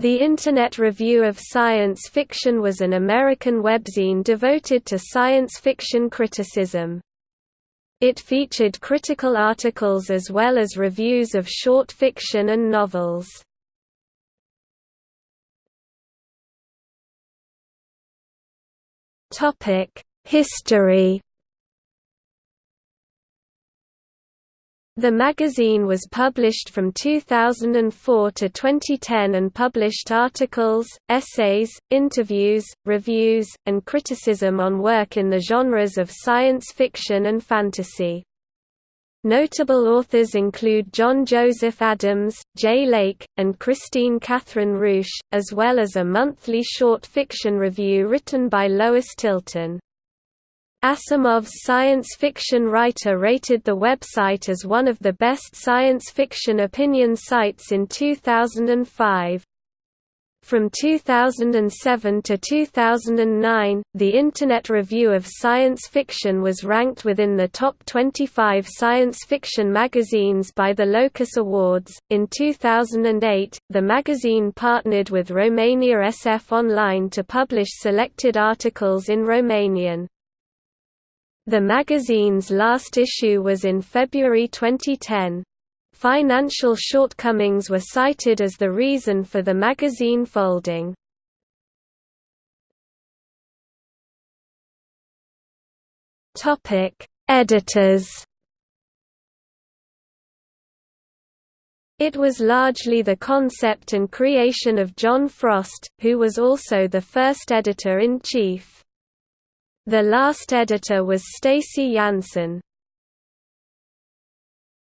The Internet Review of Science Fiction was an American webzine devoted to science fiction criticism. It featured critical articles as well as reviews of short fiction and novels. History The magazine was published from 2004 to 2010 and published articles, essays, interviews, reviews, and criticism on work in the genres of science fiction and fantasy. Notable authors include John Joseph Adams, Jay Lake, and Kristine Kathryn Rusch, as well as a monthly short fiction review written by Lois Tilton. Asimov's science fiction writer rated the website as one of the best science fiction opinion sites in 2005. From 2007 to 2009, the Internet Review of Science Fiction was ranked within the top 25 science fiction magazines by the Locus Awards. In 2008, the magazine partnered with Romania SF Online to publish selected articles in Romanian. The magazine's last issue was in February 2010. Financial shortcomings were cited as the reason for the magazine folding. Editors It was largely the concept and creation of John Frost, who was also the first editor-in-chief. The last editor was Stacy Jansen.